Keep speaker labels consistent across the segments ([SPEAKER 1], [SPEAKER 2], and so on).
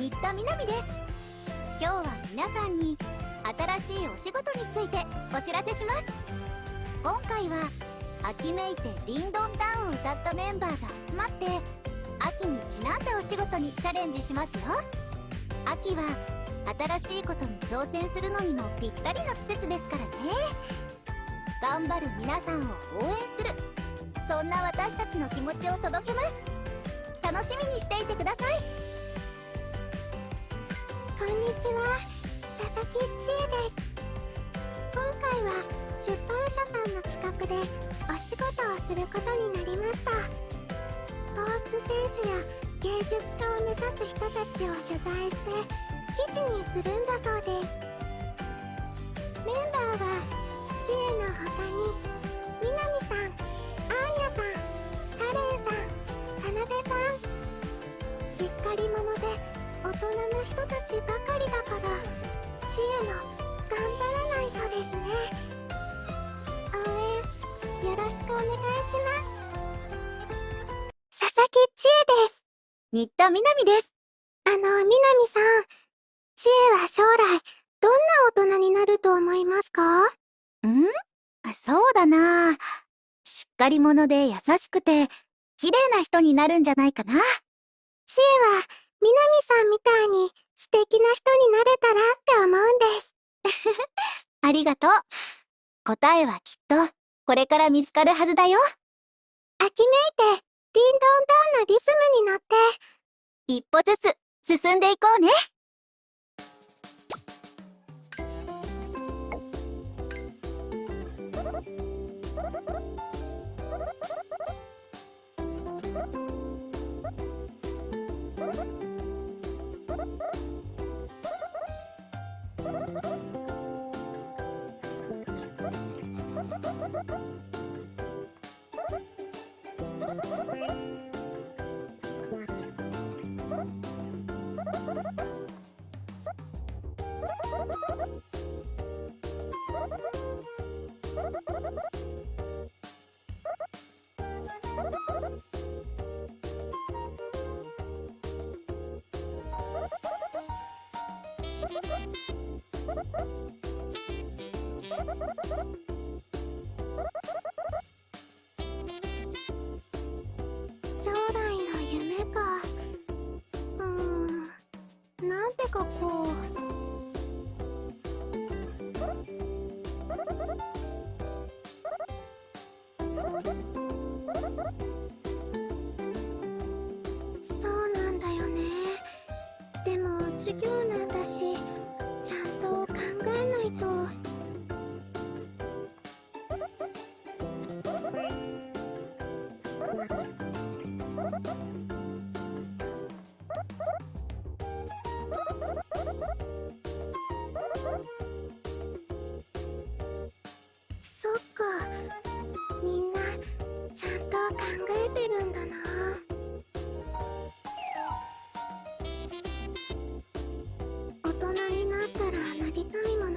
[SPEAKER 1] 新田みなみです今日は皆さんに新しいお仕事についてお知らせします。今回は秋めいて「リンドンダウン」を歌ったメンバーが集まって秋にちなんだお仕事にチャレンジしますよ。秋は新しいことに挑戦するのにもぴったりの季節ですからね。頑張る皆さんを応援する。そんな私たちの気持ちを届けます。楽しみにしていてください。
[SPEAKER 2] こんにちは。佐々木千恵です。今回は出版社さんの企画でお仕事をすることになりました。スポーツ選手や芸術家を目指す人たちを取材して記事にするんだそうです。メンバーは知恵の他に南さんアーニャさんカレンさんかなでさん。しっかり者で大人の人たちばかりだから知恵も頑張らないとですね。応援よろしくお願いします。佐々木千恵です。
[SPEAKER 1] 新田みなみです。
[SPEAKER 2] あの南さん知恵は将来どんな大人になると思いますか？
[SPEAKER 1] ん？そうだな。しっかり者で優しくて綺麗な人になるんじゃないかな。
[SPEAKER 2] 知恵は南さんみたいに素敵な人になれたらって思うんです。
[SPEAKER 1] ありがとう。答えはきっとこれから見つかるはずだよ。
[SPEAKER 2] 秋めいてディンドンダンのリズムに乗って
[SPEAKER 1] 一歩ずつ進んでいこうね。
[SPEAKER 2] みんなちゃんと考えてるんだな。大人になったらなりたいもの。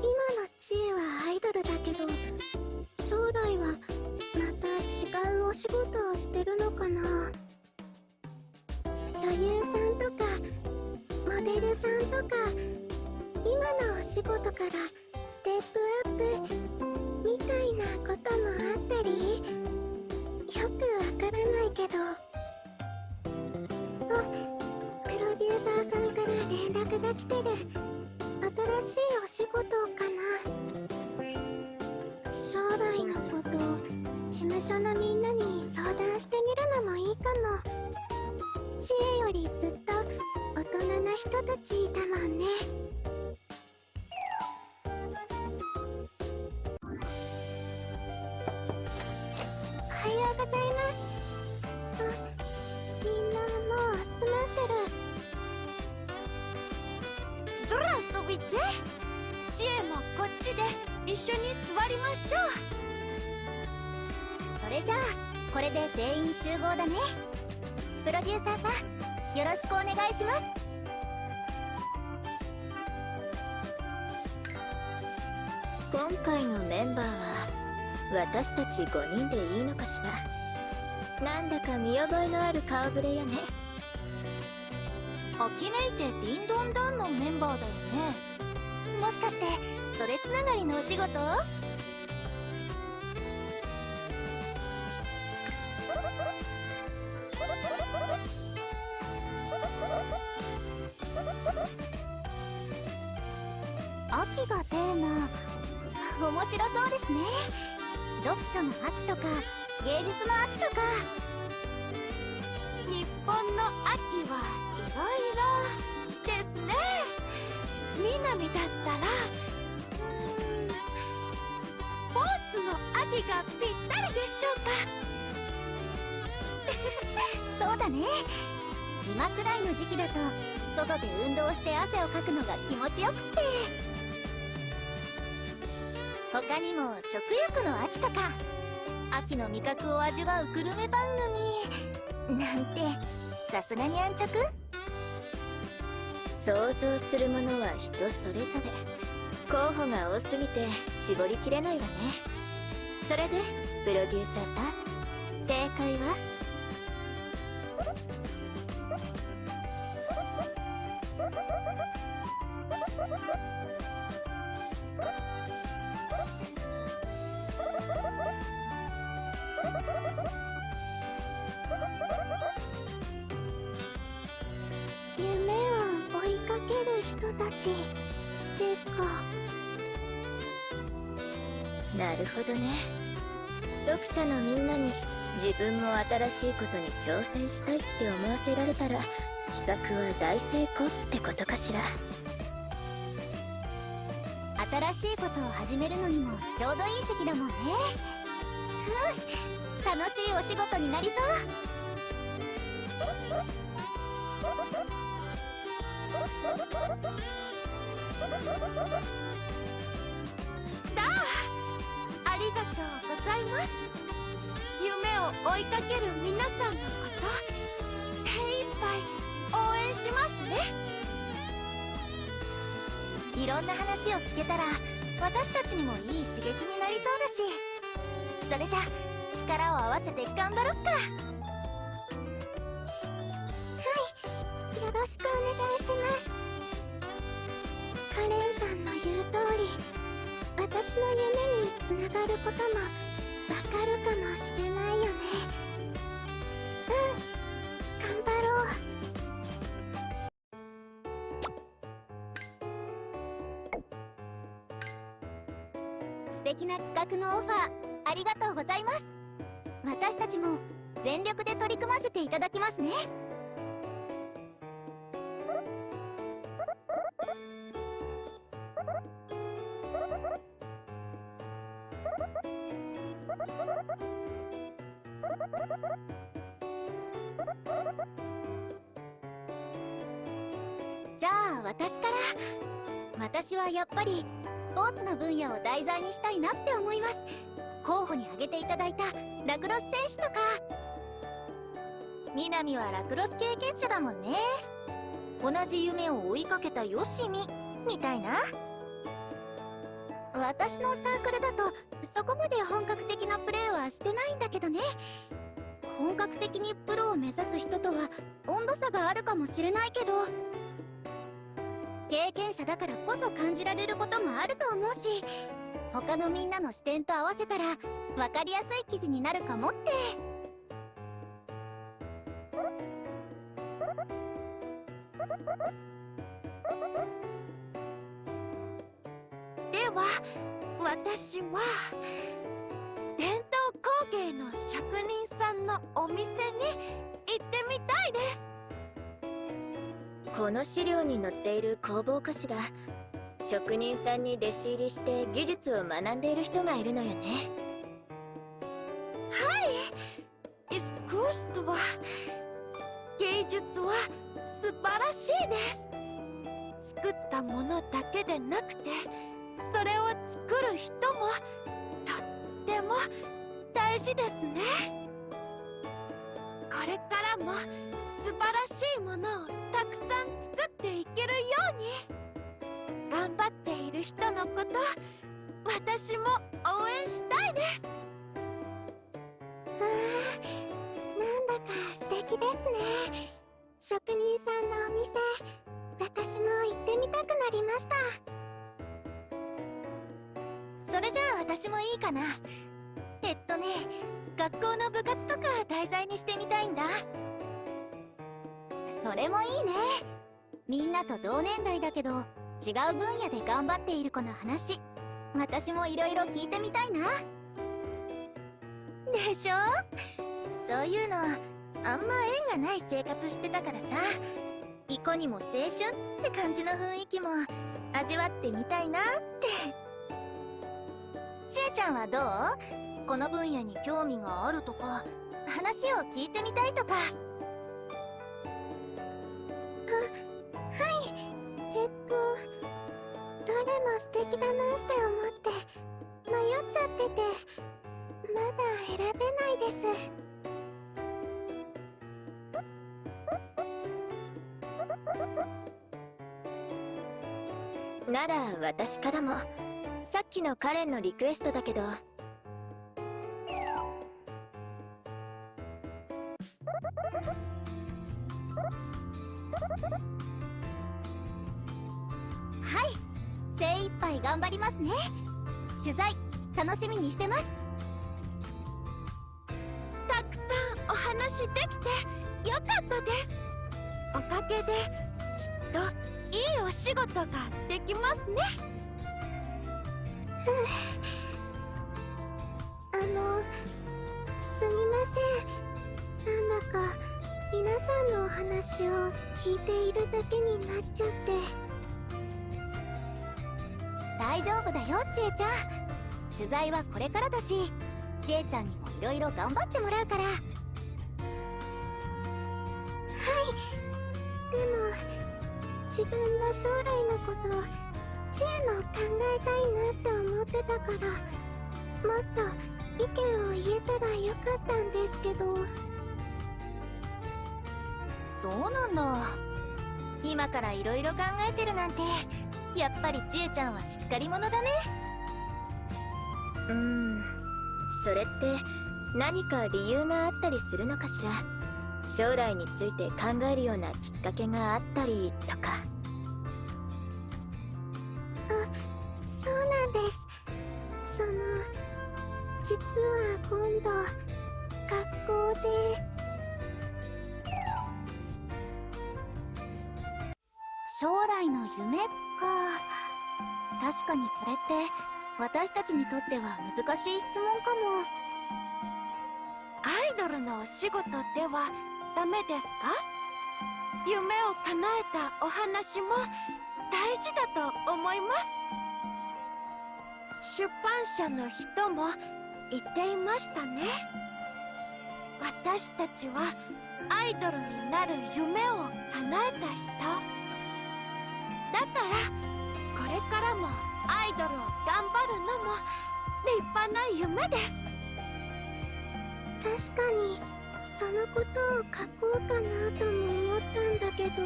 [SPEAKER 2] 今の知恵はアイドルだけど将来はまた違うお仕事をしてるのかな。女優さんとかモデルさんとか今のお仕事からステップアップみたいなこともあったりよくわからないけど。あプロデューサーさんから連絡が来てる。新しいお仕事かな。将来のこと事務所のみんなに相談してみるのもいいかも。知恵よりずっと大人な人たちいたもんね。
[SPEAKER 1] れじゃあこれで全員集合だね。プロデューサーさんよろしくお願いします。
[SPEAKER 3] 今回のメンバーは私たち5人でいいのかしら。なんだか見覚えのある顔ぶれよね。
[SPEAKER 1] アキメイテ・ディンドンダンのメンバーだよね。もしかしてそれつながりのお仕事？面白そうですね。読書の秋とか芸術の秋とか。日本の秋はいろいろですね。南だったらスポーツの秋がぴったりでしょうか。そうだね。今くらいの時期だと外で運動して汗をかくのが気持ちよくって。他にも食欲の秋とか秋の味覚を味わうグルメ番組なんてさすがに安直？
[SPEAKER 4] 想像するものは人それぞれ。候補が多すぎて絞りきれないわね。それでプロデューサーさん正解は？
[SPEAKER 2] 人たちですか。
[SPEAKER 4] なるほどね。読者のみんなに自分も新しいことに挑戦したいって思わせられたら企画は大成功ってことかしら。
[SPEAKER 1] 新しいことを始めるのにもちょうどいい時期だもんね。うん楽しいお仕事になりそう あありがとうございます。夢を追いかける皆さんのこと精一杯応援しますね。いろんな話を聞けたら私たちにもいい刺激になりそうだし。それじゃ力を合わせて頑張ろっか。
[SPEAKER 2] はいよろしくお願いします。カレンさんの言う通り私の夢につながることもわかるかもしれないよね。うん頑張ろう。
[SPEAKER 1] 素敵な企画のオファーありがとうございます。私たちも全力で取り組ませていただきますね。私はやっぱりスポーツの分野を題材にしたいなって思います。候補に挙げていただいたラクロス選手とか。南はラクロス経験者だもんね。同じ夢を追いかけたよしみみたいな。私のサークルだとそこまで本格的なプレーはしてないんだけどね。本格的にプロを目指す人とは温度差があるかもしれないけど。経験者だからこそ感じられることもあると思うし他のみんなの視点と合わせたら分かりやすい記事になるかもって。では私は伝統工芸の職人さんのお店に行ってみたいです。
[SPEAKER 4] この資料に載っている工房かしら職人さんに弟子入りして技術を学んでいる人がいるのよね。はい！
[SPEAKER 1] イスクースとは芸術は素晴らしいです。作ったものだけでなくてそれを作る人もとっても大事ですね。これからも素晴らしいものをたくさん作っていけるように。頑張っている人のこと私も応援したいです。
[SPEAKER 2] うーんなんだか素敵ですね。職人さんのお店私も行ってみたくなりました。
[SPEAKER 1] それじゃあ私もいいかな。えっとね学校の部活とか題材にしてみたいんだ。
[SPEAKER 5] それもいいね。みんなと同年代だけど違う分野で頑張っている子の話。私もいろいろ聞いてみたいな。
[SPEAKER 1] でしょ？そういうのあんま縁がない生活してたからさ。いかにも青春って感じの雰囲気も味わってみたいなって。ちえちゃんはどう？この分野に興味があるとか話を聞いてみたいとか。
[SPEAKER 2] あはい。えっとどれも素敵だなって思って迷っちゃっててまだ選べないです。
[SPEAKER 1] なら私からもさっきのカレンのリクエストだけど。
[SPEAKER 5] はい精一杯頑張りますね。取材楽しみにしてます。
[SPEAKER 2] たくさんお話できてよかったです。おかげできっといいお仕事ができますね。あのすみません。なんだか皆さんのお話を。聞いているだけになっちゃって。
[SPEAKER 5] 大丈夫だよちえちゃん。取材はこれからだしちえちゃんにもいろいろ頑張ってもらうから。はい。
[SPEAKER 2] でも自分の将来のことを知恵も考えたいなって思ってたからもっと意見を言えたらよかったんですけど。
[SPEAKER 1] そうなんだ。今からいろいろ考えてるなんてやっぱりちえちゃんはしっかり者だね。うん。それって何か理由があったりするのかしら？将来について考えるようなきっかけがあったりとか。
[SPEAKER 2] あそうなんです。その実は今度学校で
[SPEAKER 5] 来の夢か。確かにそれって私たちにとっては難しい質問かも。
[SPEAKER 2] アイドルのお仕事ではダメですか？夢を叶えたお話も大事だと思います。出版社の人も言っていましたね。私たちはアイドルになる夢を叶えた人。だからこれからもアイドルを頑張るのも立派な夢です。確かにそのことを書こうかなとも思ったんだけど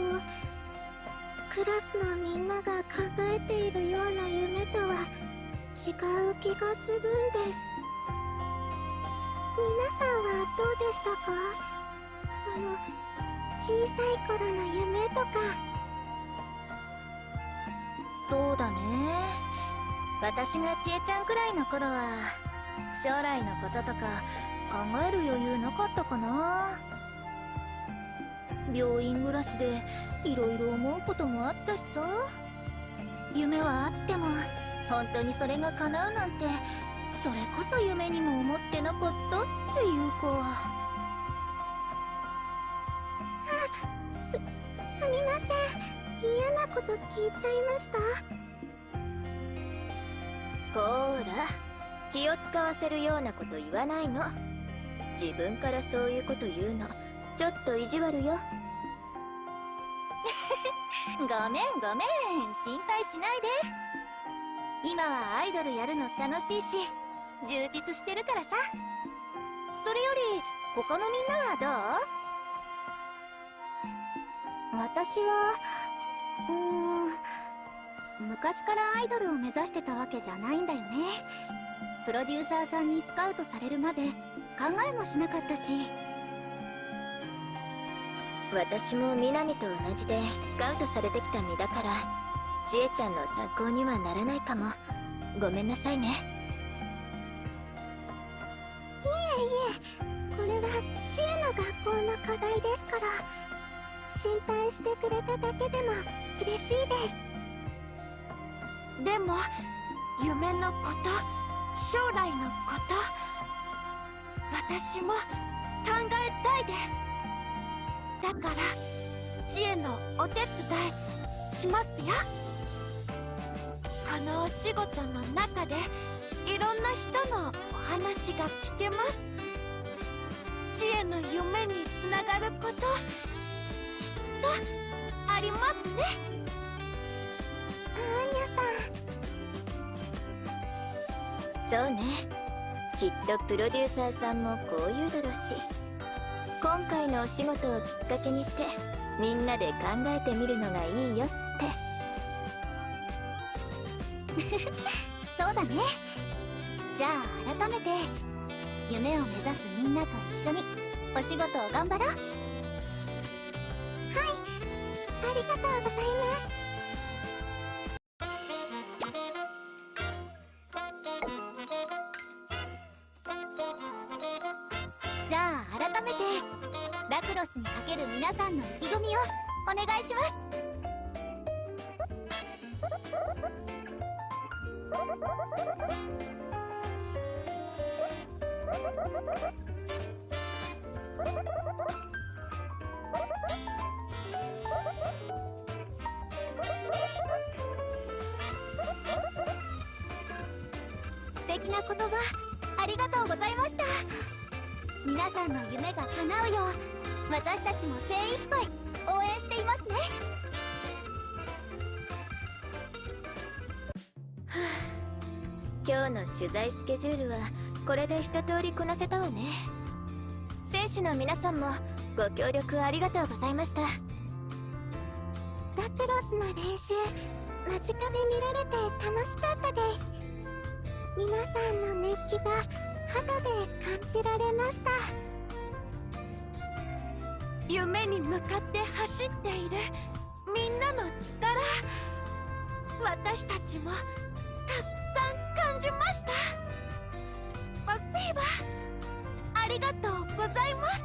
[SPEAKER 2] クラスのみんなが考えているような夢とは違う気がするんです。皆さんはどうでしたか？その小さい頃の夢とか。
[SPEAKER 1] そうだね。私がちえちゃんくらいの頃は将来のこととか考える余裕なかったかな。病院暮らしでいろいろ思うこともあったしさ。夢はあっても本当にそれが叶うなんてそれこそ夢にも思ってなかったっていうか
[SPEAKER 2] すすみません。嫌なこと聞いちゃいました。
[SPEAKER 1] こーら気を使わせるようなこと言わないの。自分からそういうこと言うの。ちょっと意地悪よ。ごめんごめん。心配しないで。今はアイドルやるの楽しいし充実してるからさ。それより他のみんなは
[SPEAKER 5] 私はうーん。昔からアイドルを目指してたわけじゃないんだよね。プロデューサーさんにスカウトされるまで考えもしなかったし。
[SPEAKER 4] 私も南と同じでスカウトされてきた身だから千恵ちゃんの参考にはならないかも。ごめんなさいね。
[SPEAKER 2] いえいえ。これは知恵の学校の課題ですから心配してくれただけでも嬉しいです
[SPEAKER 5] でも夢のこと将来のこと私も考えたいです。だから知恵のお手伝いしますよ。このお仕事の中でいろんな人のお話が聞けます。知恵の夢につながることきっとありますね。
[SPEAKER 2] アーニ
[SPEAKER 4] ャさん。そうね。きっとプロデューサーさんもこう言うだろうし。今回のお仕事をきっかけにしてみんなで考えてみるのがいいよ
[SPEAKER 1] って。そうだね。じゃあ改めて夢を目指すみんなと一緒にお仕事を頑張ろう。
[SPEAKER 2] りがとうございます。
[SPEAKER 1] じゃあ改めてラクロスにかける皆さんの意気込みをお願いします。敵な言葉ありがとうございました。皆さんの夢が叶うよう私たちも精一杯応援していますね。
[SPEAKER 4] 今日の取材スケジュールはこれで一通りこなせたわね。選手の皆さんもご協力ありがとうございました。ラ
[SPEAKER 2] クロスの練習間近で見られて楽しかったです。皆さんの熱気が肌で感じられました。
[SPEAKER 5] 夢に向かって走っている。みんなの力。私たちもたくさん感じました。スパセーバー。ありがとうございます。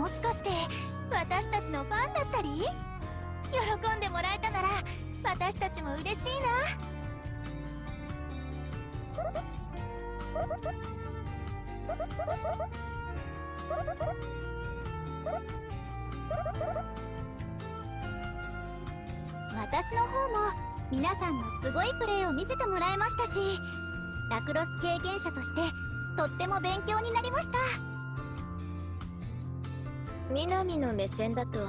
[SPEAKER 4] もしかして私たちのファンだったり？喜んでもらえたなら私たちも嬉しいな。
[SPEAKER 1] 私の方も皆さんのすごいプレーを見せてもらいましたしラクロス経験者としてとっても勉強になりました。
[SPEAKER 4] 南の目線だと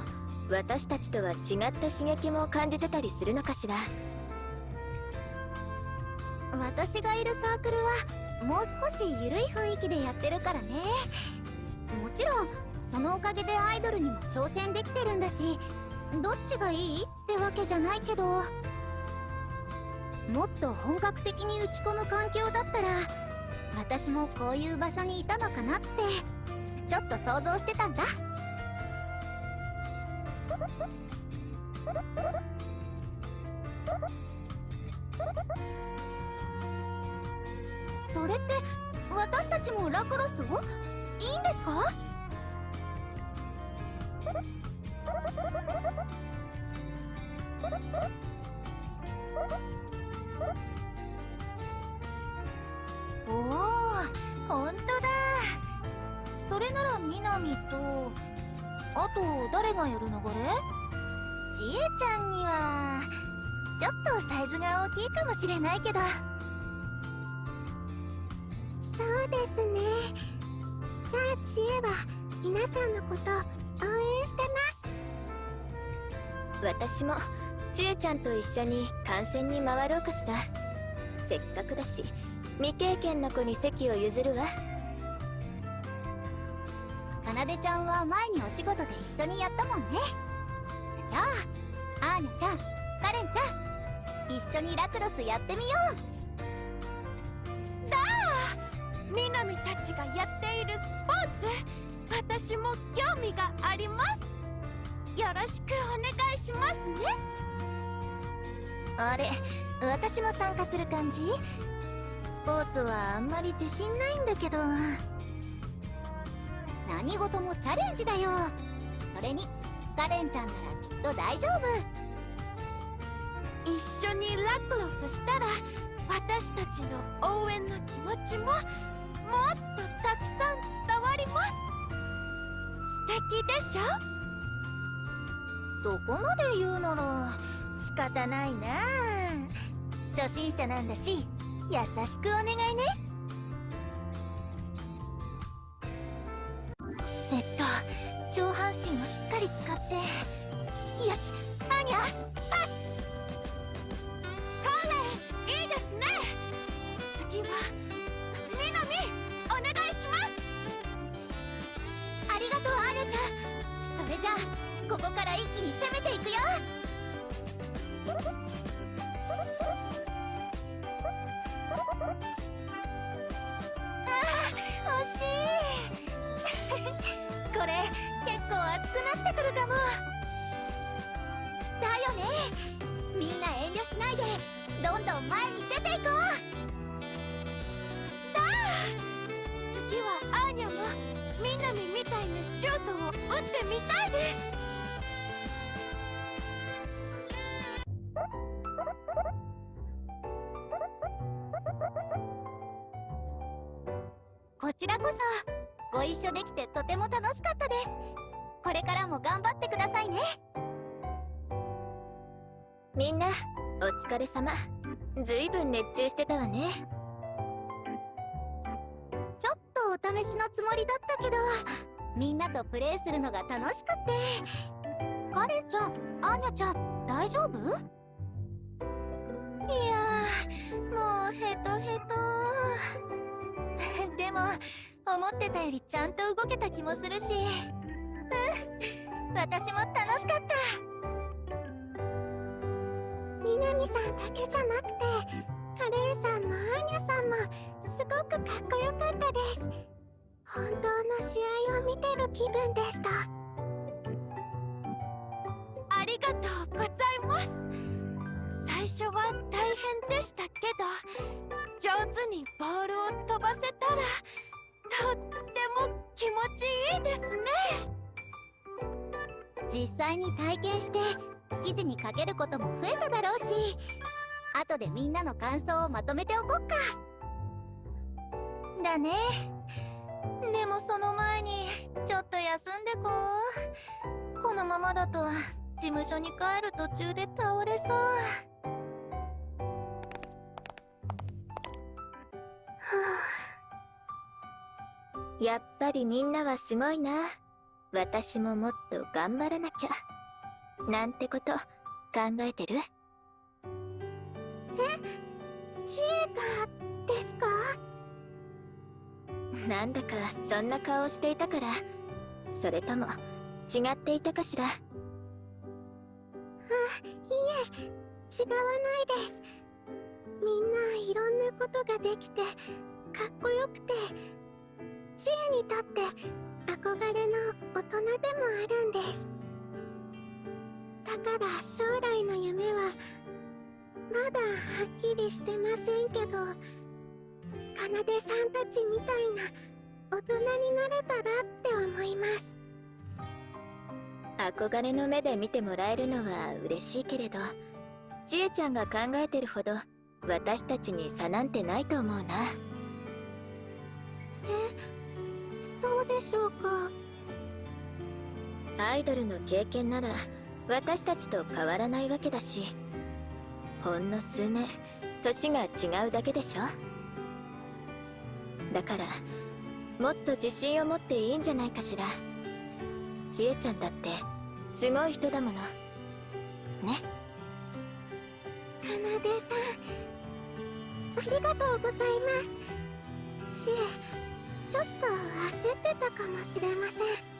[SPEAKER 4] 私たちとは違った刺激も感じてたりするのかしら？
[SPEAKER 1] 私がいるサークルはもう少し緩い雰囲気でやってるからね。もちろんそのおかげでアイドルにも挑戦できてるんだしどっちがいいってわけじゃないけどもっと本格的に打ち込む環境だったら私もこういう場所にいたのかなってちょっと想像してたんだ。それって私たちもラクロスを？いいんですか？
[SPEAKER 4] おお本当だ。それならミナミとあと誰がやる流れ？
[SPEAKER 1] ちえちゃんにはちょっとサイズが大きいかもしれないけど。
[SPEAKER 2] そうですね。じゃあ知恵は皆さんのこと応援して
[SPEAKER 4] ます。私もちえちゃんと一緒に観戦に回ろうかしら。せっかくだし未経験の子に席を譲るわ。
[SPEAKER 1] かなでちゃんは前にお仕事で一緒にやったもんね。じゃあアーニャちゃんカレンちゃん一緒にラクロスやってみよう。
[SPEAKER 5] みなみたちがやっているスポーツ私も興味があります。よろしくお願いしますね。
[SPEAKER 4] あれ私も参加する感じ？スポーツはあんまり自信ないんだけど。
[SPEAKER 1] 何事もチャレンジだよ。それにカレンちゃんならきっと大丈夫。
[SPEAKER 5] 一緒にラクロスしたら私たちの応援の気持ちももっとたくさん伝わります。素敵でしょ？
[SPEAKER 4] そこまで言うなら仕方ないな。初心者なんだし優しくお願いね。って。よしアーニャパス。
[SPEAKER 5] カレンいいですね。次はみなみお願いします。
[SPEAKER 1] ありがとうアーニャちゃん。それじゃあここから一気に攻めちらこそご一緒できてとても楽しかったです。これからも頑張ってくださいね。
[SPEAKER 4] みんなお疲れ様。ずいぶん熱中してたわね。
[SPEAKER 1] ちょっとお試しのつもりだったけどみんなとプレイするのが楽しくって。カレンちゃんアーニャちゃん大丈夫？
[SPEAKER 4] いやーもうヘトヘト。でも思ってたよりちゃんと動けた気もするし。うん。私も楽しかった。
[SPEAKER 2] みなみさんだけじゃなくてカレンさんもアーニャさんもすごくかっこよかったです。本当の試合を見てる気分でした。
[SPEAKER 5] ありがとうございます。最初は大変でしたけどにボールを飛ばせたらとっても気持ちいいですね。
[SPEAKER 1] 実際に体験して記事に書けることも増えただろうし後でみんなの感想をまとめておこっか。
[SPEAKER 4] だね。でもその前にちょっと休んでこう。このままだと事務所に帰る途中で倒れそうやっぱりみんなはすごいな。私ももっと頑張らなきゃ。なんてこと考えてる？
[SPEAKER 2] 知恵がですか？
[SPEAKER 4] なんだかそんな顔していたから。それとも違っていたかしら？
[SPEAKER 2] いえ違わないですみんないろんなことができてかっこよくて知恵にとって憧れの大人でもあるんです。だから将来の夢はまだはっきりしてませんけど奏さんたちみたいな大人になれたらって思います。
[SPEAKER 4] 憧れの目で見てもらえるのは嬉しいけれどちえちゃんが考えてるほど私たちに差なんてないと思うな。
[SPEAKER 2] そうでしょうか？
[SPEAKER 4] アイドルの経験なら私たちと変わらないわけだしほんの数年年が違うだけでしょ？だからもっと自信を持っていいんじゃないかしら。ちえちゃんだってすごい人だもの。ね？
[SPEAKER 2] かなでさんありがとうございます。知恵ちょっと焦ってたかもしれません。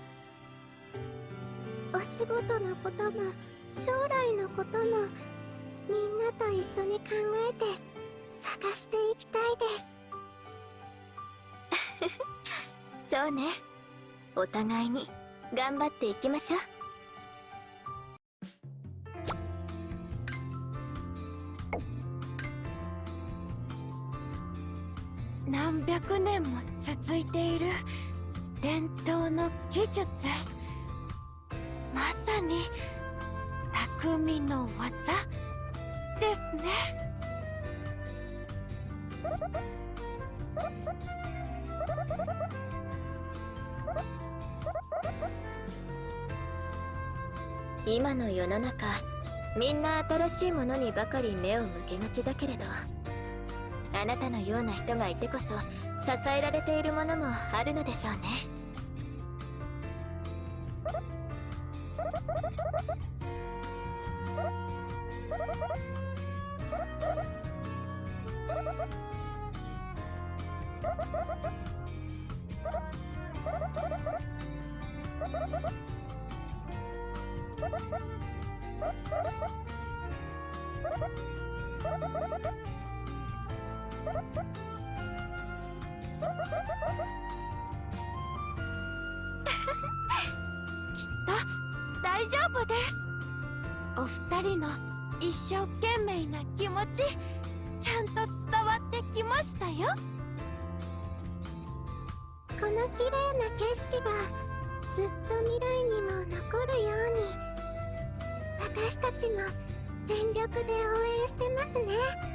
[SPEAKER 2] お仕事のことも将来のこともみんなと一緒に考えて探していきたいです。
[SPEAKER 4] そうね。お互いに頑張っていきましょう。
[SPEAKER 5] 何百年も続いている伝統の技術。まさに匠の技ですね。
[SPEAKER 4] 今の世の中みんな新しいものにばかり目を向けがちだけれど。あなたのような人がいてこそ支えられているものもあるのでしょうね。
[SPEAKER 5] きっと大丈夫です。お二人の一生懸命な気持ちちゃんと伝わってきましたよ。
[SPEAKER 2] この綺麗な景色がずっと未来にも残るように私たちも全力で応援してますね。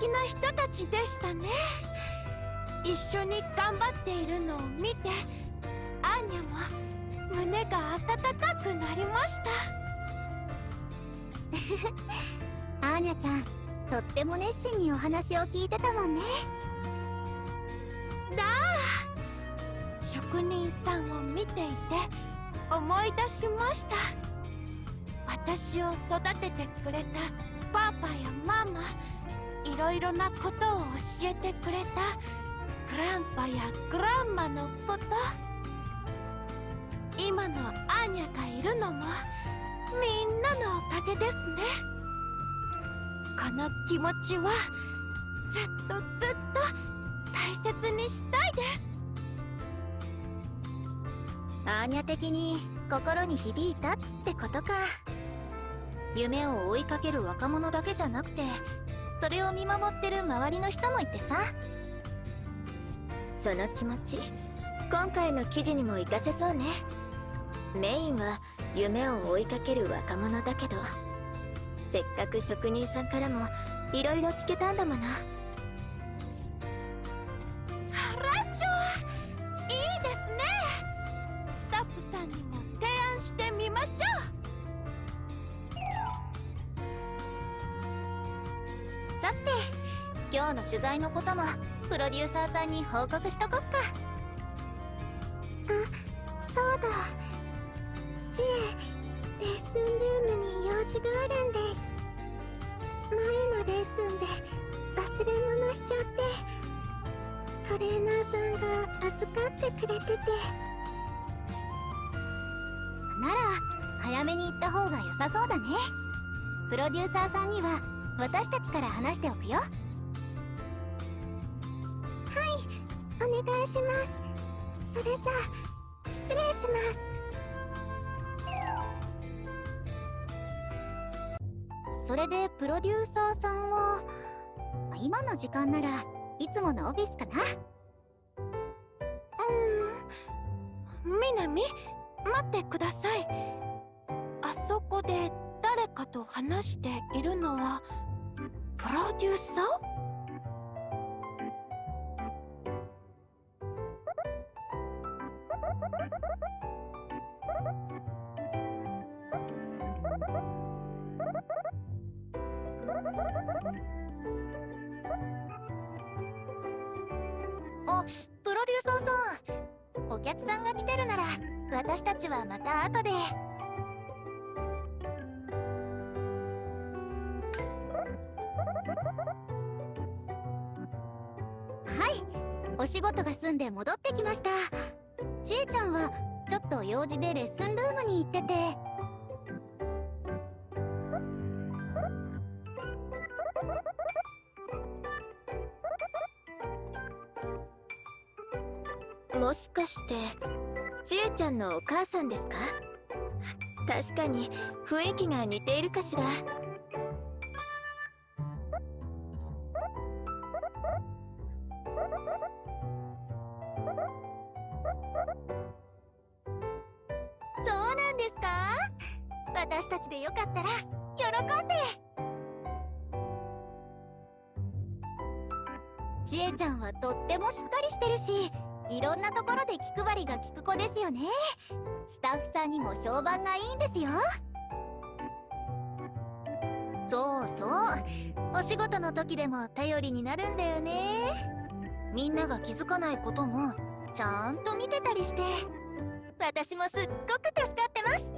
[SPEAKER 5] 敵な人たちでしたね。一緒に頑張っているのを見てアーニャも胸が温かくなりました。
[SPEAKER 1] アーニャちゃんとっても熱心にお話を聞いてたもんね。
[SPEAKER 5] だあ職人さんを見ていて思い出しました。私を育ててくれたパパやママいろいろなことを教えてくれたグランパやグランマのこと。今のアーニャがいるのもみんなのおかげですね。この気持ちはずっとずっと大切にしたいです。
[SPEAKER 4] アーニャ的に心に響いたってことか。夢を追いかける若者だけじゃなくてそれを見守ってる周りの人もいてさ。その気持ち今回の記事にも活かせそうね。メインは夢を追いかける若者だけどせっかく職人さんからもいろいろ聞けたんだもの。取材のこともプロデューサーさんに報告しとこっか。
[SPEAKER 2] そうだ。知恵レッスンルームに用事があるんです。前のレッスンで忘れ物しちゃって。トレーナーさんが預かってくれてて。
[SPEAKER 1] なら早めに行った方が良さそうだね。プロデューサーさんには私たちから話しておくよ
[SPEAKER 2] お願いします。それじゃあ失礼します。
[SPEAKER 1] それでプロデューサーさんは今の時間ならいつものオフィスかな？
[SPEAKER 5] うんみなみ待ってください。あそこで誰かと話しているのはプロデューサー？
[SPEAKER 4] あプロデューサーさん。お客さんが来てるなら私たちはまた後で。
[SPEAKER 1] はい。お仕事が済んで戻ってきました。ちえちゃんは
[SPEAKER 4] ちょっと用事でレッスンルームに行ってて。
[SPEAKER 1] もしかしてちえちゃんのお母さんですか？確かに雰囲気が似ているかしら。
[SPEAKER 4] いろんなところで気配りが利く子ですよね。スタッフさんにも評判がいいんですよ。
[SPEAKER 1] そうそう。お仕事の時でも頼りになるんだよね。みんなが気づかないこともちゃんと見てたりして。私もすっごく助かってます。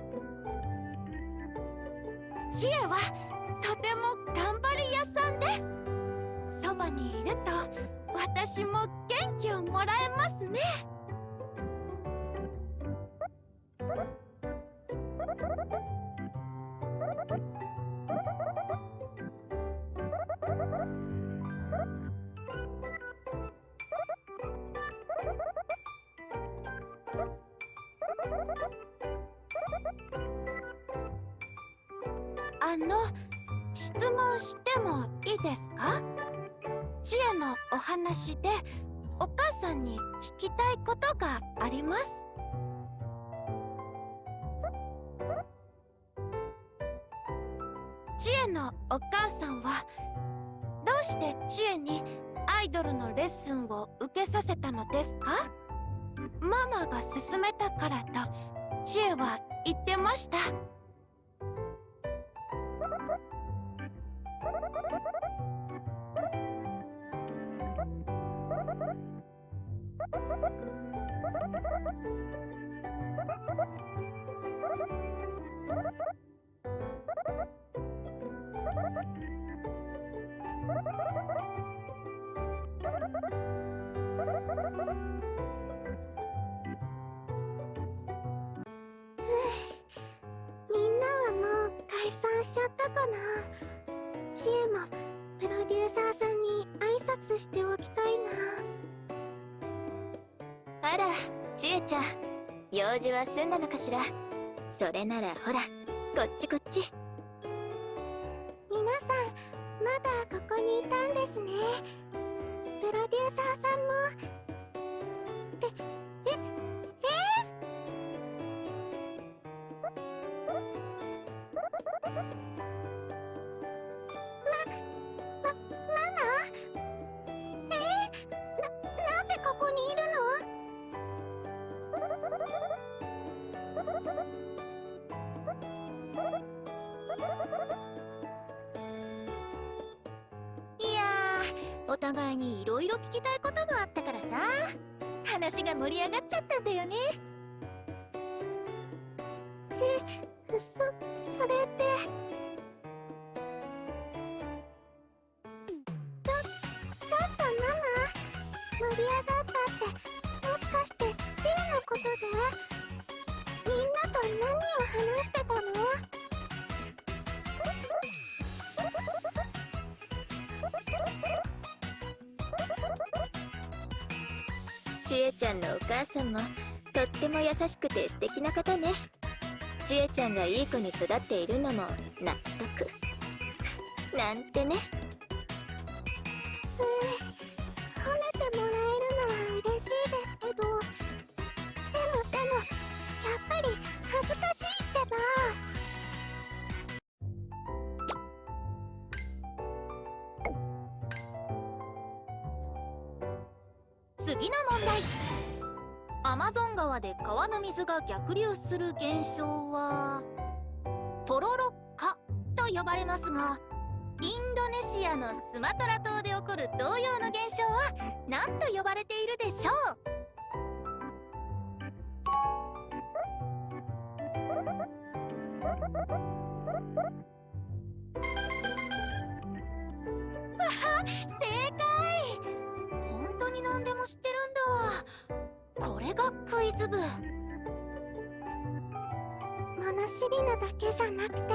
[SPEAKER 5] 知恵はとても頑張り屋さんです。そばにいると私も元気をもらえますね。あの質問してもいいですか？知恵のお話でお母さんに聞きたいことがあります。知恵のお母さんはどうして知恵にアイドルのレッスンを受けさせたのですか？ママが勧めたからと知恵は言ってました。
[SPEAKER 2] しちゃったかな？知恵もプロデューサーさんに挨拶しておきたいな。
[SPEAKER 1] あらちえちゃん用事は済んだのかしら？それならほらこっちこっち。
[SPEAKER 2] 皆さんまだここにいたんですね。プロデューサーさんも
[SPEAKER 1] 互いにいろいろ聞きたいこともあったからさ。話が盛り上がっちゃったんだよね。
[SPEAKER 2] えそ、それってちょ、ちょっとママ盛り上がったってもしかしてチーのことでみんなと何を話してたの？
[SPEAKER 1] ちえちゃんのお母さんもとっても優しくて素敵な方ね。ちえちゃんがいい子に育っているのも納得。なんてね。逆流する現象はポロロッカと呼ばれますがインドネシアのスマトラだ
[SPEAKER 2] けじゃなくて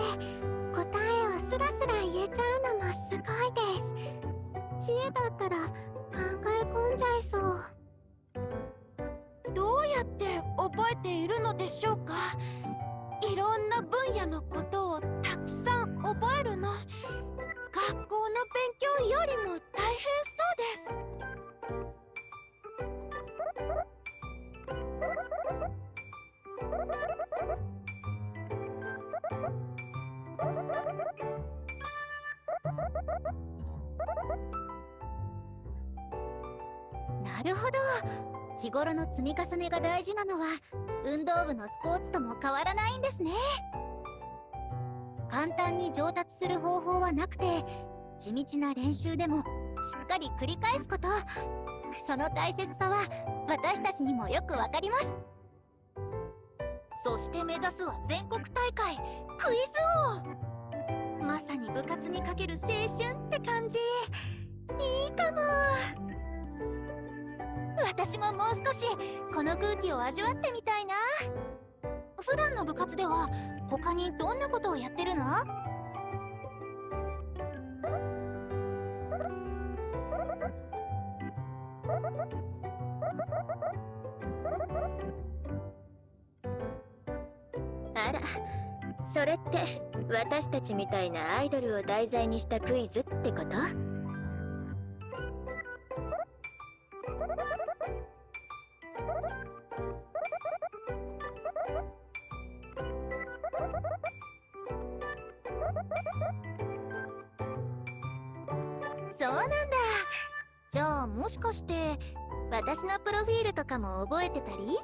[SPEAKER 5] なる
[SPEAKER 1] ほど。日頃の積み重ねが大事なのは運動部のスポーツとも変わらないんですね。簡単に上達する方法はなくて地道な練習でもしっかり繰り返すこと。その大切さは私たちにもよくわかります。
[SPEAKER 3] そして目指すは全国大会クイズ王。まさに部活にかける青春って感じ。いいかも。私ももう少しこの空気を味わってみたいな。普段の部活では他にどんなことをやってるの？
[SPEAKER 4] あらそれって私たちみたいなアイドルを題材にしたクイズってこと？
[SPEAKER 3] そうなんだ。じゃあもしかして私のプロフィールとかも覚えてたり？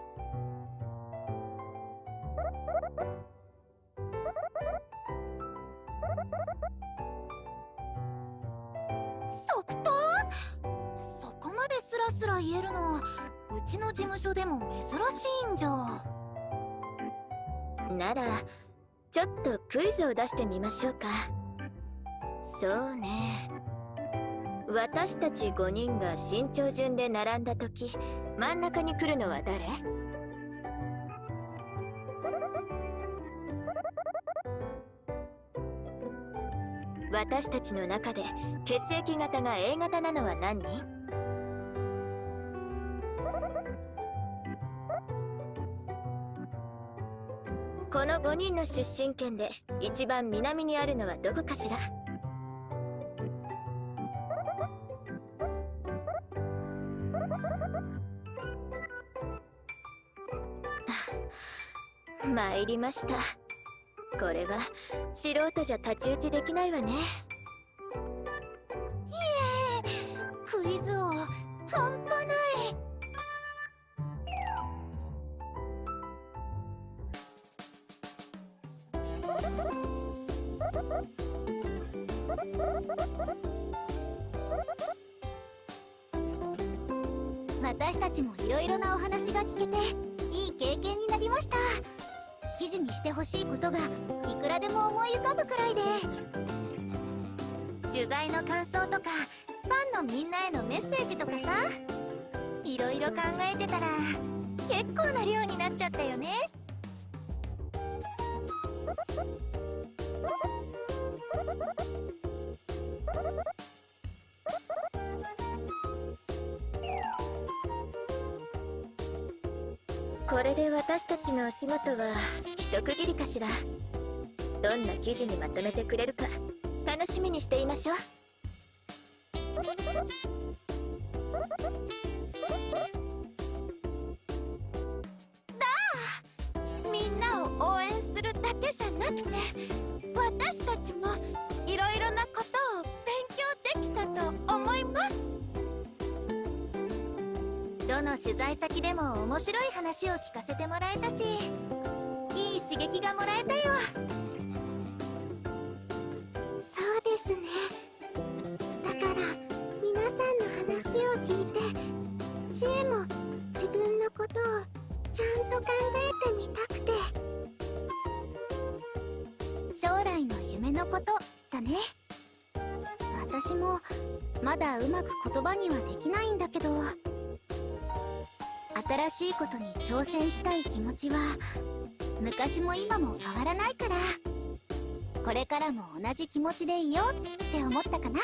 [SPEAKER 4] ならちょっとクイズを出してみましょうか。そうね。私たち5人が身長順で並んだ時真ん中に来るのは誰？私たちの中で血液型が A 型なのは何人？5人の出身県で一番南にあるのはどこかしら？あ参りました。これは素人じゃ太刀打ちできないわね。
[SPEAKER 3] いえ
[SPEAKER 4] クイズ王仕事は一区切りかしら。どんな記事にまとめてくれるか楽しみにしていましょう。
[SPEAKER 3] どの取材先でも面白い話を聞かせてもらえたしいい刺激がもらえたよ。
[SPEAKER 2] そうですね。だから皆さんの話を聞いて知恵も自分のことをちゃんと考えてみたくて。
[SPEAKER 1] 将来の夢のことだね。私もまだうまく言葉にはできないんだけど。新しいことに挑戦したい気持ちは
[SPEAKER 2] 昔も今も変わらないから。これからも同じ気持ちでいようって思ったかな。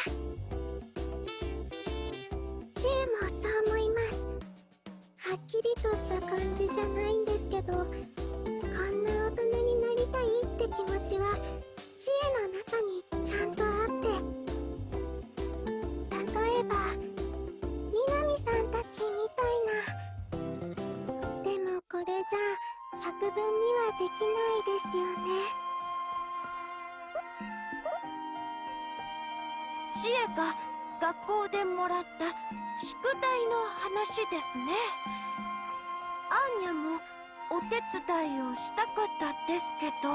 [SPEAKER 5] 伝いをしたかったですけど。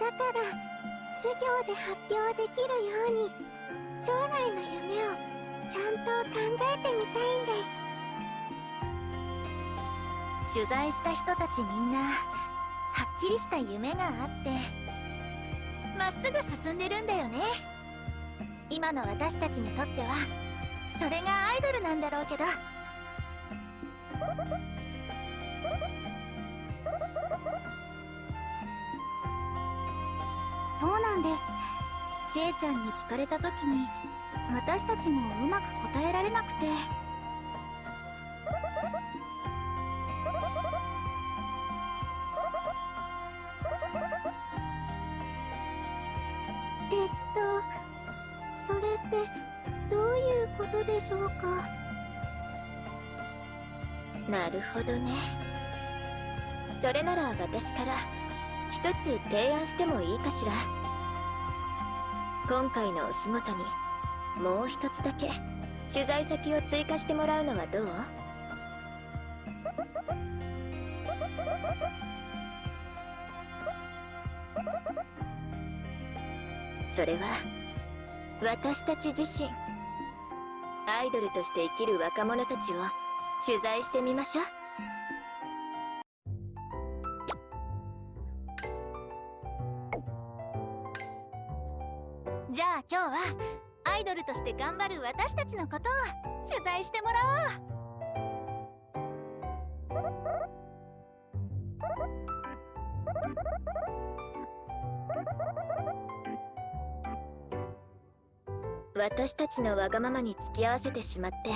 [SPEAKER 6] だから授業で発表できるように将来の夢をちゃんと考えてみたいんです。
[SPEAKER 1] 取材した人たちみんなはっきりした夢があってまっすぐ進んでるんだよね。今の私たちにとってはそれがアイドルなんだろうけど
[SPEAKER 2] なんです。ちえちゃんに聞かれた時に私たちもうまく答えられなくて。
[SPEAKER 6] えっとそれってどういうことでしょうか？
[SPEAKER 4] なるほどね。それなら私から一つ提案してもいいかしら？今回のお仕事にもう一つだけ取材先を追加してもらうのはどう？それは私たち自身アイドルとして生きる若者たちを取材してみましょう。
[SPEAKER 1] ルとして頑張る私たちのことを取材してもらおう。
[SPEAKER 4] 私たちのわがままに付き合わせてしまって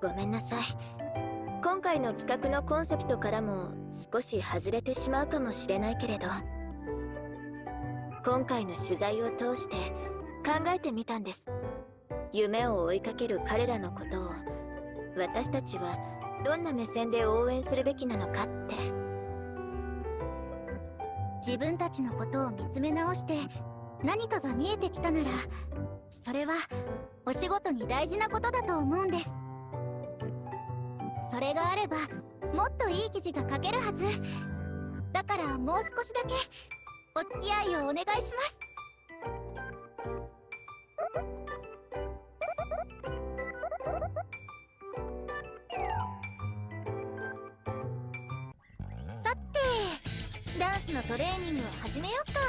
[SPEAKER 4] ごめんなさい。今回の企画のコンセプトからも少し外れてしまうかもしれないけれど今回の取材を通して考えてみたんです。夢を追いかける彼らのことを私たちはどんな目線で応援するべきなのかって。
[SPEAKER 2] 自分たちのことを見つめ直して何かが見えてきたならそれはお仕事に大事なことだと思うんです。それがあればもっといい記事が書けるはず。だからもう少しだけお付き合いをお願いします。
[SPEAKER 1] レーニング始めよっか。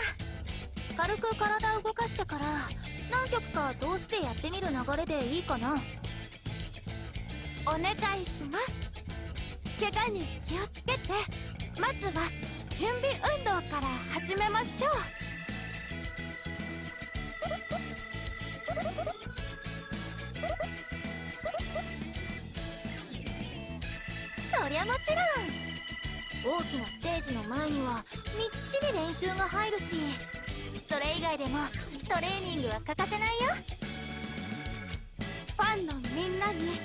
[SPEAKER 1] 軽く体動かしてから何曲か通してやってみる流れでいいかな。
[SPEAKER 5] お願いします。怪我に気をつけて。まずは準備運動から始めましょう。
[SPEAKER 1] そりゃもちろん。大きなステージの前にはみっちり練習が入るしそれ以外でもトレーニングは欠かせないよ。
[SPEAKER 5] ファンのみんなに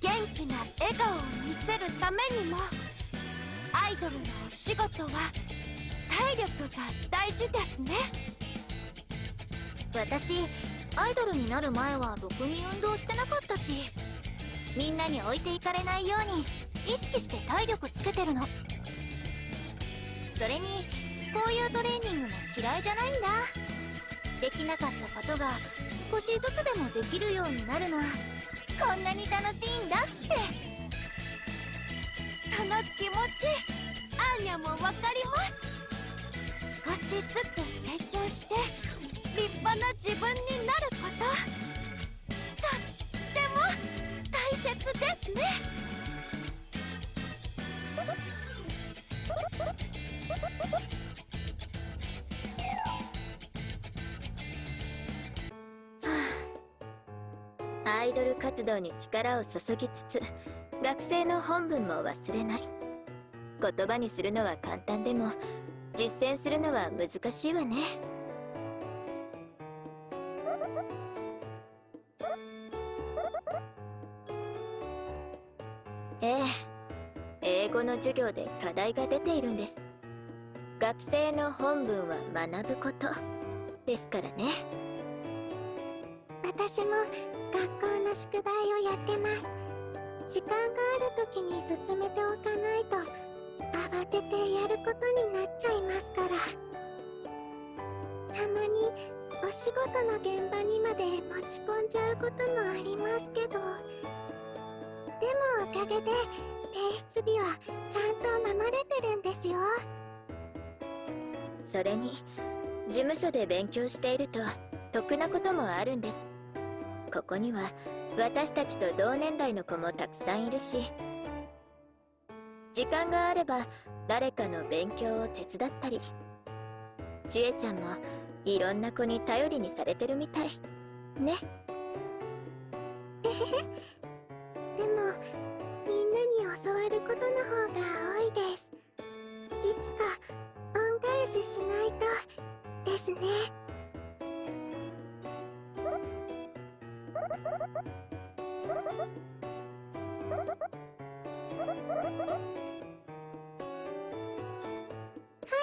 [SPEAKER 5] 元気な笑顔を見せるためにもアイドルのお仕事は体力が大事ですね。
[SPEAKER 1] 私アイドルになる前はろくに運動してなかったしみんなに置いていかれないように意識して体力つけてるの。それにこういうトレーニングも嫌いじゃないんだ。できなかったことが少しずつでもできるようになるのこんなに楽しいんだって。
[SPEAKER 5] その気持ちアーニャもわかります。少しずつ成長して立派な自分になること。
[SPEAKER 4] イドル活動に力を注ぎつつ学生の本分も忘れない。言葉にするのは簡単でも実践するのは難しいわね。ええ。英語の授業で課題が出ているんです。学生の本分は学ぶことですからね。
[SPEAKER 2] 私も学校の宿題をやってます。時間がある時に進めておかないと慌ててやることになっちゃいますから。たまにお仕事の現場にまで持ち込んじゃうこともありますけど。でもおかげで提出日はちゃんと守れてるんですよ。
[SPEAKER 4] それに事務所で勉強していると得なこともあるんです。ここには私たちと同年代の子もたくさんいるし時間があれば誰かの勉強を手伝ったりちえちゃんもいろんな子に頼りにされてるみたい。ね。
[SPEAKER 2] えへへでもみんなに教わることの方が多いです。いつか恩返ししないとですね。は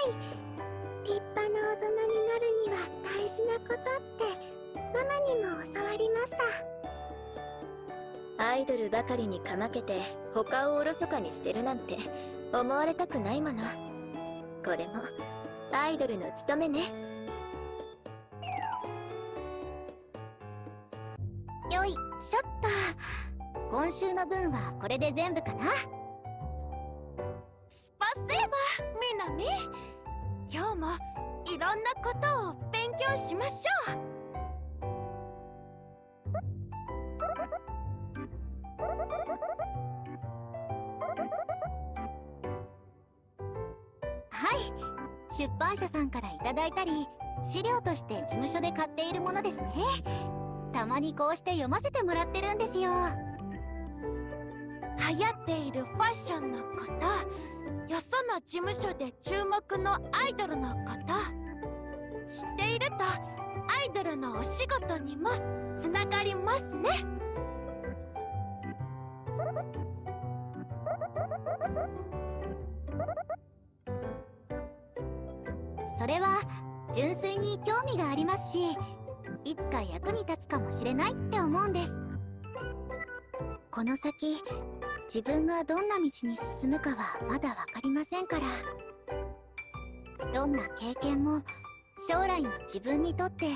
[SPEAKER 2] い。立派な大人になるには大事なことってママにも教わりました。
[SPEAKER 4] アイドルばかりにかまけて他をおろそかにしてるなんて思われたくないもの。これもアイドルの務めね。
[SPEAKER 1] よいしょっと。今週の分はこれで全部かな。
[SPEAKER 5] スパセーバーみなみ。今日もいろんなことを勉強しましょう。
[SPEAKER 1] はい。出版社さんからいただいたり資料として事務所で買っているものですね。たまにこうして読ませてもらってるんですよ。
[SPEAKER 5] 流行っているファッションのこと。よその事務所で注目のアイドルのこと。知っているとアイドルのお仕事にもつながりますね。
[SPEAKER 1] それは純粋に興味がありますしいつか役に立つかもしれないって思うんです。この先自分がどんな道に進むかはまだ分かりませんから。どんな経験も将来の自分にとって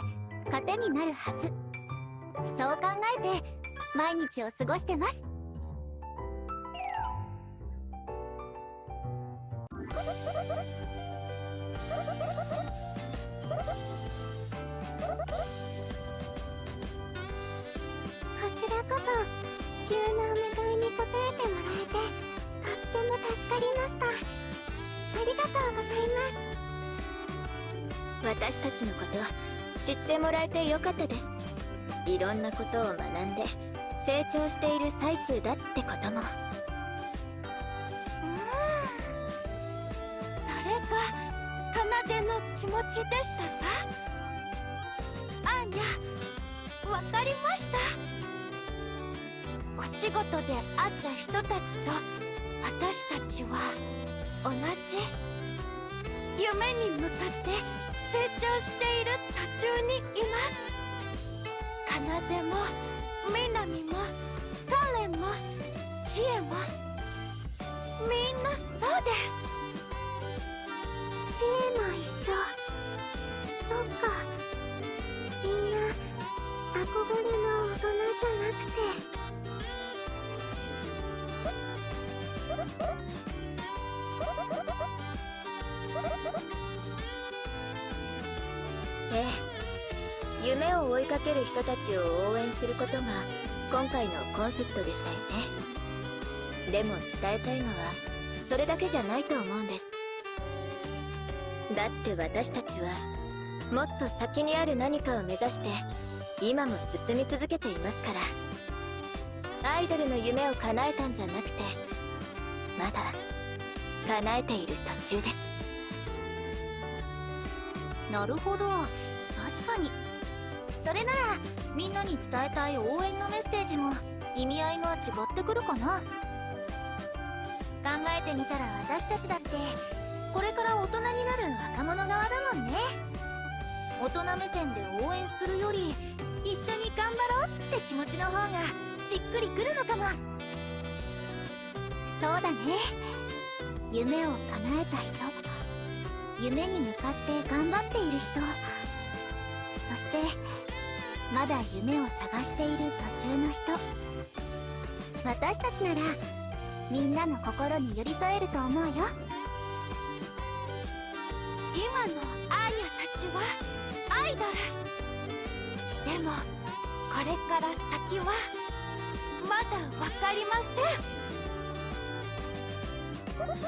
[SPEAKER 1] 糧になるはず。そう考えて毎日を過ごしてます。
[SPEAKER 2] 急なお願いに応えてもらえてとっても助かりました。ありがとうございます。
[SPEAKER 4] 私たちのこと知ってもらえてよかったです。いろんなことを学んで成長している最中だってことも。
[SPEAKER 5] うん。それが奏の気持ちでしたか？あんりゃわかりました。お仕事で会った人たちと私たちは同じ夢に向かって成長している途中にいます。奏もみなみもカレンも知恵もみんなそうです。
[SPEAKER 2] 知恵も一緒。そっか。みんな憧れの大人じゃなくて。
[SPEAKER 4] ええ。夢を追いかける人たちを応援することが今回のコンセプトでしたよね。でも伝えたいのはそれだけじゃないと思うんです。だって私たちはもっと先にある何かを目指して今も進み続けていますから。アイドルの夢を叶えたんじゃなくてまだ叶えている途中です。
[SPEAKER 3] なるほど。確かに。それならみんなに伝えたい応援のメッセージも意味合いが違ってくるかな。考えてみたら私たちだってこれから大人になる若者側だもんね。大人目線で応援するより一緒に頑張ろうって気持ちの方がしっくりくるのかも。
[SPEAKER 1] そうだね。夢を叶えた人。夢に向かって頑張っている人。そしてまだ夢を探している途中の人。私たちならみんなの心に寄り添えると思うよ。
[SPEAKER 5] 今のアーニャたちはアイドルでもこれから先はまだ分かりません。
[SPEAKER 2] 私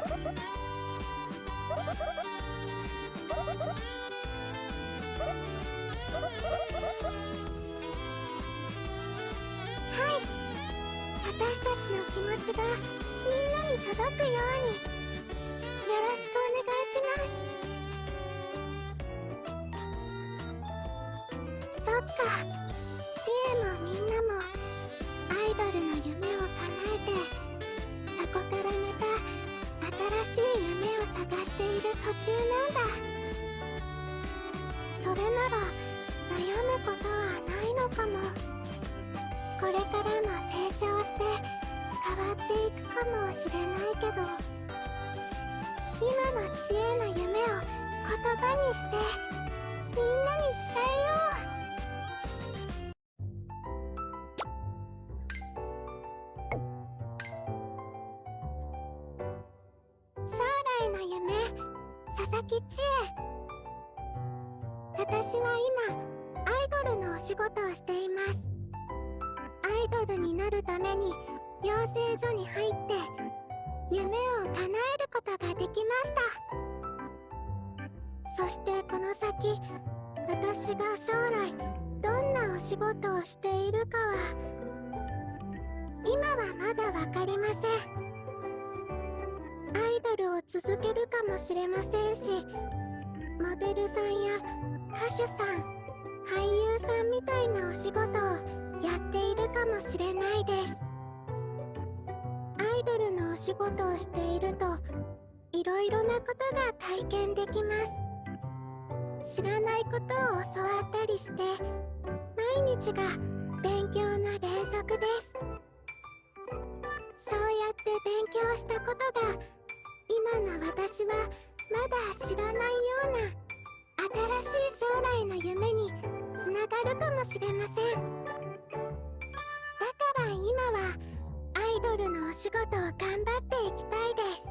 [SPEAKER 2] たちの気持ちがみんなに届くように。よろしくお願いしますそっか。知恵もみんなもアイドルの夢を叶えてそこからまた新しい夢を探している途中なんだそれなら悩むことはないのかも。これからも成長して変わっていくかもしれないけど今の知恵の夢を言葉にしてみんなに伝えよう将来の夢佐々木千恵。私は今アイドルのお仕事をしています。アイドルになるために養成所に入って夢を叶えることができました。そしてこの先私が将来どんなお仕事をしているかは今はまだ分かりません。ドルを続けるかもしれませんしモデルさんや歌手さん俳優さんみたいなお仕事をやっているかもしれないです。アイドルのお仕事をしているといろいろなことが体験できます。知らないことを教わったりして毎日が勉強の連続です。そうやって勉強したことが今の私はまだ知らないような新しい将来の夢につながるかもしれませんだから。今はアイドルのお仕事を頑張っていきたいです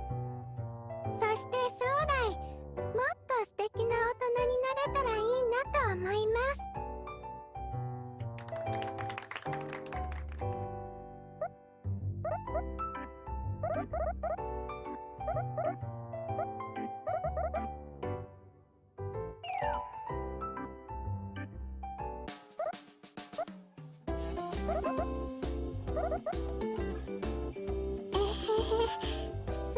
[SPEAKER 2] そして将来もっと素敵な大人になれたらいいなと思いますす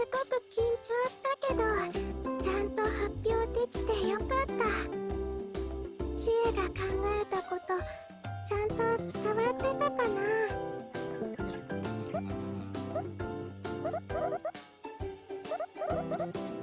[SPEAKER 2] ごく緊張したけど、ちゃんと発表できてよかった。知恵が考えたこと、ちゃんと伝わってたかなく
[SPEAKER 4] 緊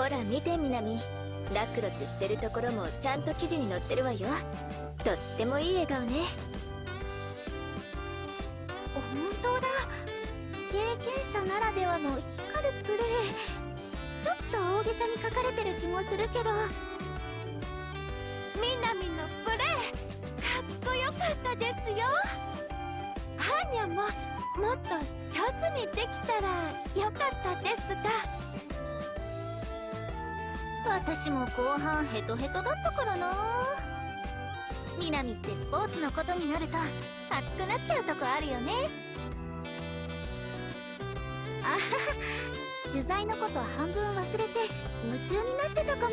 [SPEAKER 4] ほら見てみなみラクロスしてるところもちゃんと記事に載ってるわよ。とってもいい笑顔ね。
[SPEAKER 2] 本当だ。経験者ならではの光るプレーちょっと大げさに書かれてる気もするけど。
[SPEAKER 5] みなみのプレーかっこよかったですよ。アーニャももっと上手にできたらよかったですが。
[SPEAKER 3] 私も後半ヘトヘトだったからな。みなみってスポーツのことになると熱くなっちゃうとこあるよね。
[SPEAKER 1] あはは取材のこと半分忘れて夢中になってたかも。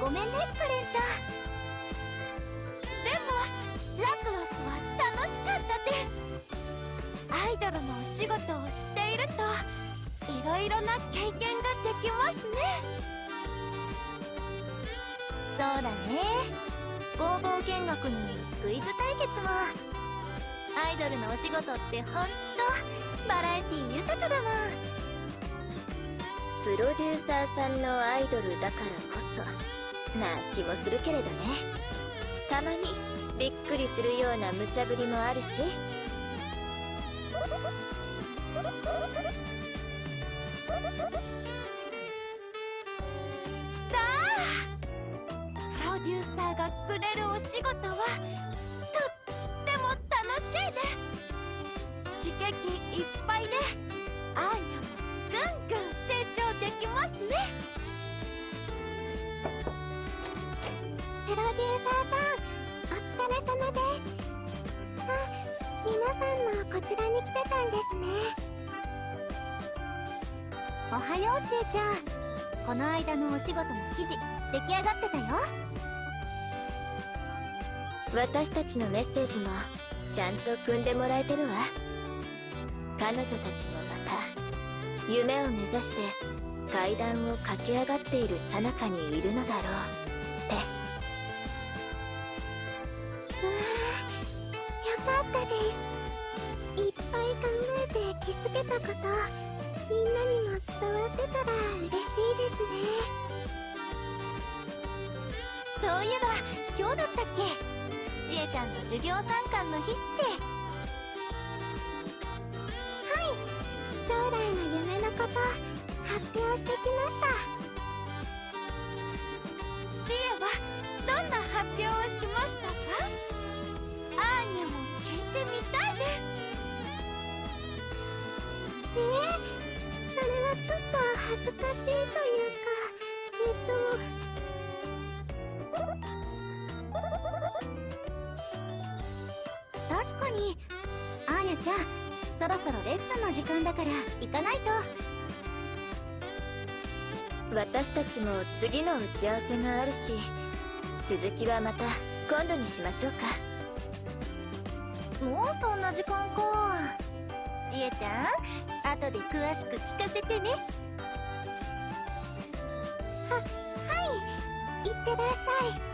[SPEAKER 1] ごめんねカレンちゃん。
[SPEAKER 3] だね。工房見学にクイズ対決も。アイドルのお仕事ってほんとバラエティ豊かだもん
[SPEAKER 4] プロデューサーさんのアイドルだからこそな気もするけれどね。たまにびっくりするような無茶ぶりもあるし。
[SPEAKER 5] ーがくれるお仕事はとっても楽しいです刺激いっぱいでアーニャもぐんぐん成長できます。ね
[SPEAKER 2] プロデューサーさんお疲れ様です。あ皆さんもこちらに来てたんです。ね
[SPEAKER 1] おはようちえちゃんこの間のお仕事の記事出来上がってたよ
[SPEAKER 4] 私たちのメッセージもちゃんと組んでもらえてるわ。彼女たちもまた夢を目指して階段を駆け上がっている最中にいるのだろうって。
[SPEAKER 2] うわよかったです。いっぱい考えて気づけたことみんなにも伝わってたら嬉しいですね。
[SPEAKER 3] そういえば今日だったっけ？ちえちゃんの授業参観の日って。
[SPEAKER 2] はい。将来の夢のこと発表してきました。
[SPEAKER 5] ちえはどんな発表をしましたか？アーニャも聞いてみたいです。
[SPEAKER 2] え、それはちょっと恥ずかしいと
[SPEAKER 1] に。アーニャちゃんそろそろレッスンの時間だから行かないと。
[SPEAKER 4] 私たちも次の打ち合わせがあるし続きはまた今度にしましょう
[SPEAKER 3] か。もうそんな時間か。ちえちゃん後で詳しく聞かせてね。
[SPEAKER 2] ははいいってらっしゃい